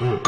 Mm-hmm.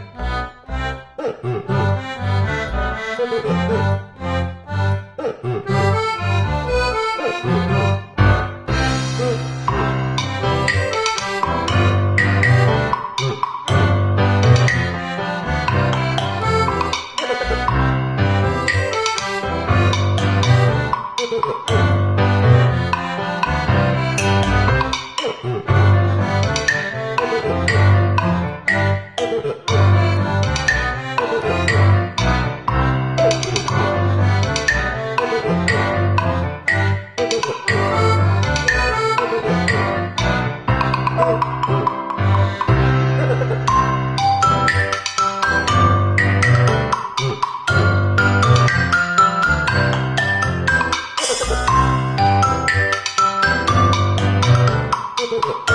Oh, oh, oh. ん?